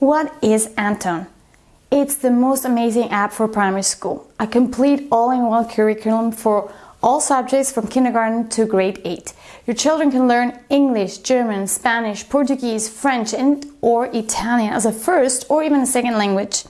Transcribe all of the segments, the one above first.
What is Anton? It's the most amazing app for primary school. A complete all-in-one curriculum for all subjects from kindergarten to grade 8. Your children can learn English, German, Spanish, Portuguese, French and or Italian as a first or even a second language.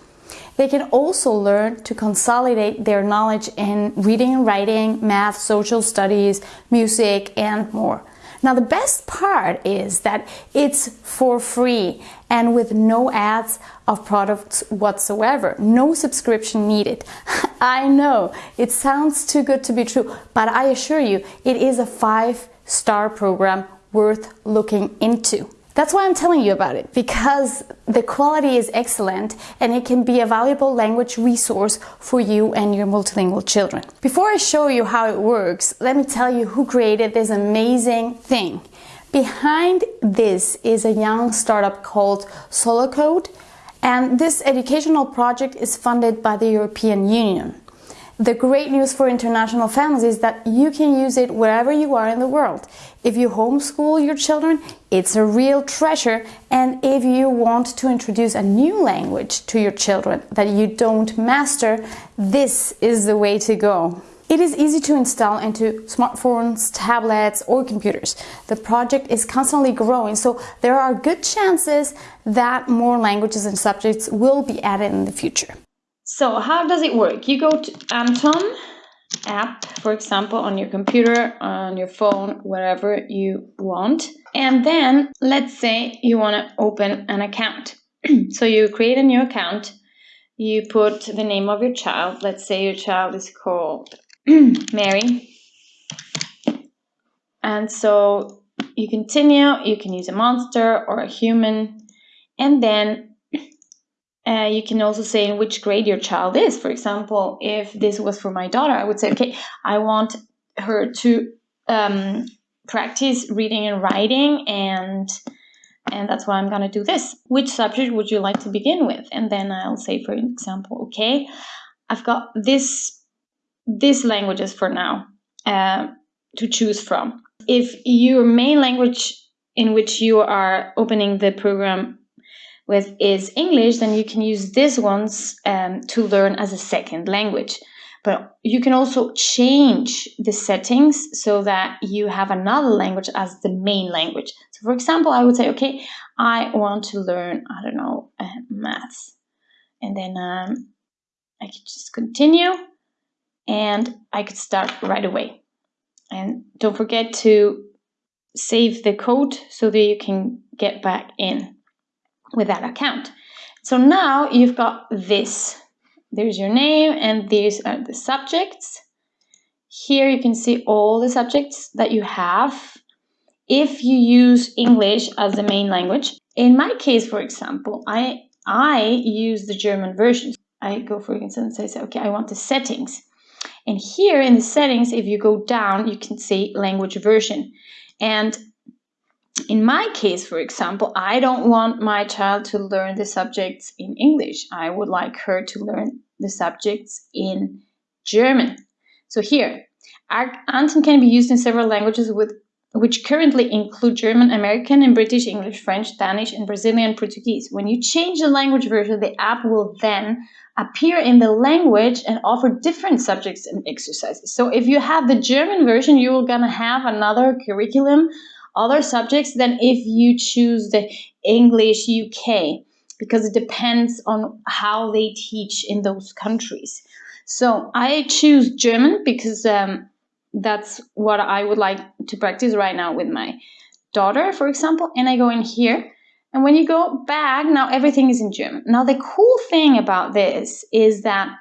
They can also learn to consolidate their knowledge in reading and writing, math, social studies, music and more. Now the best part is that it's for free and with no ads of products whatsoever. No subscription needed. I know it sounds too good to be true, but I assure you it is a five star program worth looking into. That's why I'm telling you about it, because the quality is excellent and it can be a valuable language resource for you and your multilingual children. Before I show you how it works, let me tell you who created this amazing thing. Behind this is a young startup called Solocode and this educational project is funded by the European Union. The great news for international families is that you can use it wherever you are in the world. If you homeschool your children, it's a real treasure. And if you want to introduce a new language to your children that you don't master, this is the way to go. It is easy to install into smartphones, tablets or computers. The project is constantly growing, so there are good chances that more languages and subjects will be added in the future. So how does it work? You go to Anton app, for example, on your computer, on your phone, wherever you want. And then let's say you want to open an account. so you create a new account, you put the name of your child. Let's say your child is called Mary. And so you continue, you can use a monster or a human, and then uh, you can also say in which grade your child is. For example, if this was for my daughter, I would say, okay, I want her to um, practice reading and writing and and that's why I'm going to do this. Which subject would you like to begin with? And then I'll say, for example, okay, I've got this this languages for now uh, to choose from. If your main language in which you are opening the program with is English, then you can use these ones um, to learn as a second language. But you can also change the settings so that you have another language as the main language. So for example, I would say, okay, I want to learn, I don't know, uh, maths. And then um, I could just continue and I could start right away. And don't forget to save the code so that you can get back in with that account. So now you've got this. There's your name and these are the subjects. Here you can see all the subjects that you have if you use English as the main language. In my case, for example, I, I use the German version. I go for instance and say, okay, I want the settings. And here in the settings, if you go down, you can see language version. And in my case, for example, I don't want my child to learn the subjects in English. I would like her to learn the subjects in German. So here, Anton can be used in several languages with which currently include German, American, and British English, French, Danish, and Brazilian Portuguese. When you change the language version, the app will then appear in the language and offer different subjects and exercises. So if you have the German version, you're gonna have another curriculum other subjects than if you choose the English UK because it depends on how they teach in those countries. So I choose German because um, that's what I would like to practice right now with my daughter, for example. And I go in here. And when you go back, now everything is in German. Now, the cool thing about this is that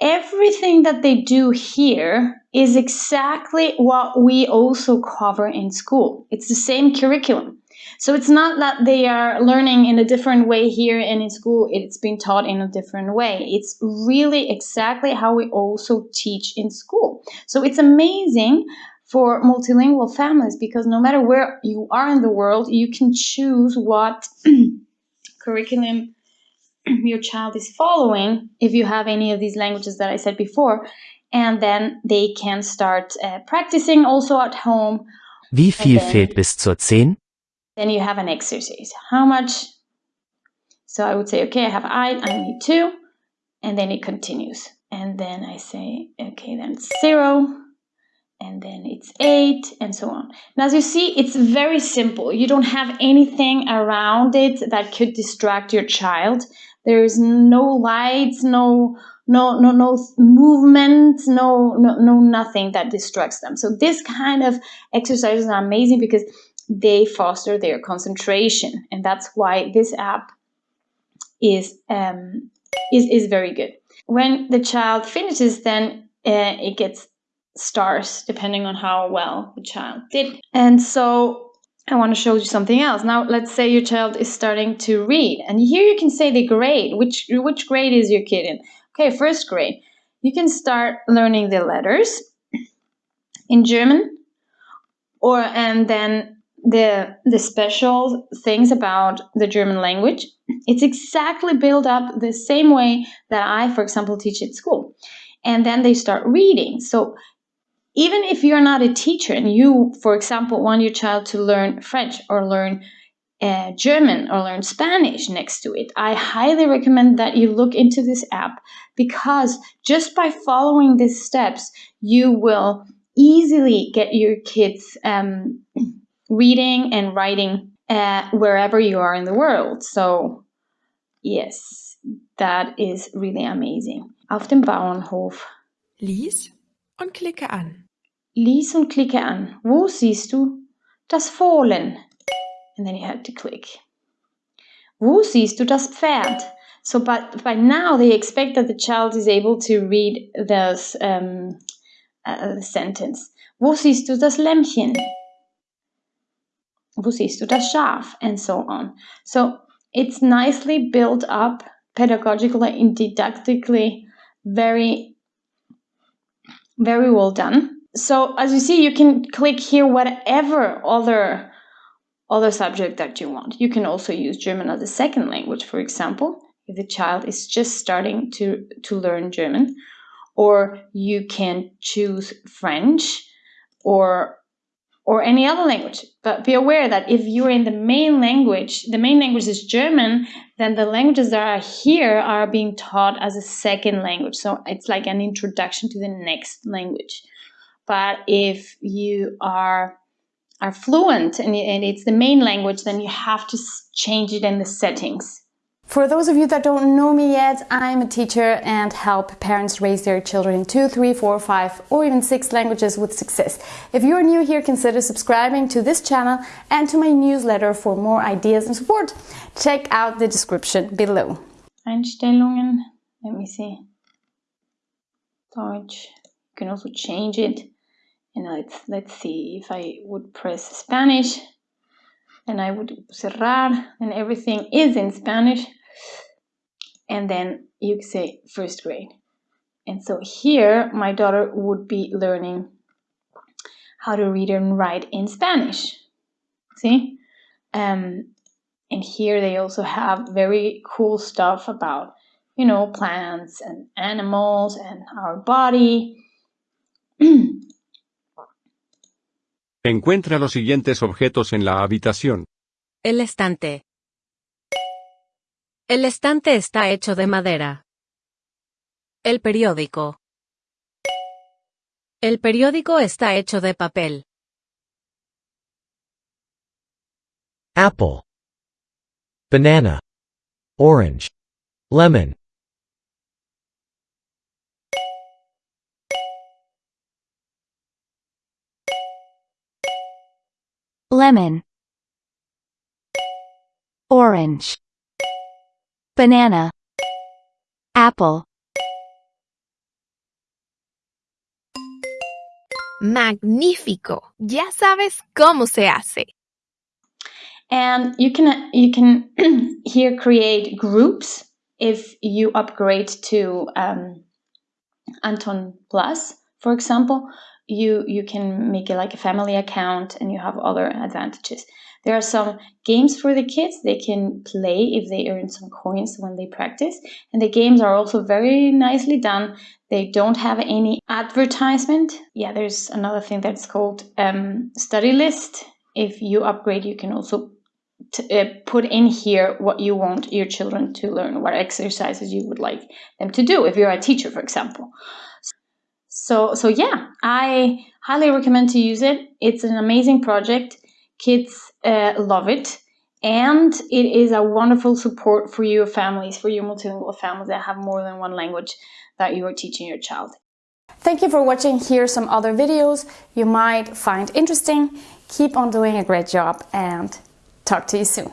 everything that they do here is exactly what we also cover in school. It's the same curriculum. So it's not that they are learning in a different way here and in school it's been taught in a different way. It's really exactly how we also teach in school. So it's amazing for multilingual families because no matter where you are in the world, you can choose what curriculum your child is following if you have any of these languages that I said before and then they can start uh, practicing also at home. Wie viel fehlt bis zur 10? Then you have an exercise. How much So I would say, okay, I have I, I need two, and then it continues. And then I say, okay, then it's zero, and then it's eight, and so on. And as you see, it's very simple. You don't have anything around it that could distract your child. There's no lights, no no no no movement, no no no nothing that distracts them. So this kind of exercises are amazing because they foster their concentration, and that's why this app is um, is is very good. When the child finishes, then uh, it gets stars depending on how well the child did. And so I want to show you something else. Now, let's say your child is starting to read, and here you can say the grade. Which which grade is your kid in? Okay, first grade. You can start learning the letters in German, or and then the the special things about the German language. It's exactly built up the same way that I, for example, teach at school. And then they start reading. So even if you're not a teacher and you, for example, want your child to learn French or learn uh, German or learn Spanish next to it, I highly recommend that you look into this app because just by following these steps, you will easily get your kids um, reading and writing uh, wherever you are in the world. So, yes, that is really amazing. Auf dem Bauernhof. Lies und klicke an. Lies und klicke an. Wo siehst du das Fohlen? And then you have to click. Wo siehst du das Pferd? So, but by now they expect that the child is able to read this um, uh, sentence. Wo siehst du das Lämmchen? Du das Schaf? And so on. So it's nicely built up pedagogically and didactically, very, very well done so as you see, you can click here whatever other other subject that you want. You can also use German as a second language, for example, if the child is just starting to, to learn German, or you can choose French or or any other language. But be aware that if you're in the main language, the main language is German, then the languages that are here are being taught as a second language. So it's like an introduction to the next language. But if you are are fluent and, and it's the main language, then you have to change it in the settings. For those of you that don't know me yet, I'm a teacher and help parents raise their children in two, three, four, five, or even six languages with success. If you're new here, consider subscribing to this channel and to my newsletter for more ideas and support. Check out the description below. Einstellungen, let me see. Deutsch, you can also change it and let's, let's see if I would press Spanish and I would cerrar and everything is in Spanish and then you say first grade and so here my daughter would be learning how to read and write in Spanish see um, and here they also have very cool stuff about you know plants and animals and our body Encuentra los siguientes objetos en la habitación. El estante. El estante está hecho de madera. El periódico. El periódico está hecho de papel. apple, banana, orange, lemon. lemon orange banana apple Magnífico. Ya sabes cómo se hace. and you can you can here create groups if you upgrade to um, Anton Plus, for example, you you can make it like a family account and you have other advantages. There are some games for the kids they can play if they earn some coins when they practice, and the games are also very nicely done. They don't have any advertisement. Yeah, there's another thing that's called um, study list. If you upgrade, you can also t- uh, put in here what you want your children to learn, what exercises you would like them to do. If you're a teacher, for example. So so yeah, I highly recommend to use it. It's an amazing project. Kids uh, love it. And it is a wonderful support for your families, for your multilingual families that have more than one language that you are teaching your child. Thank you for watching. Here are some other videos you might find interesting. Keep on doing a great job and talk to you soon.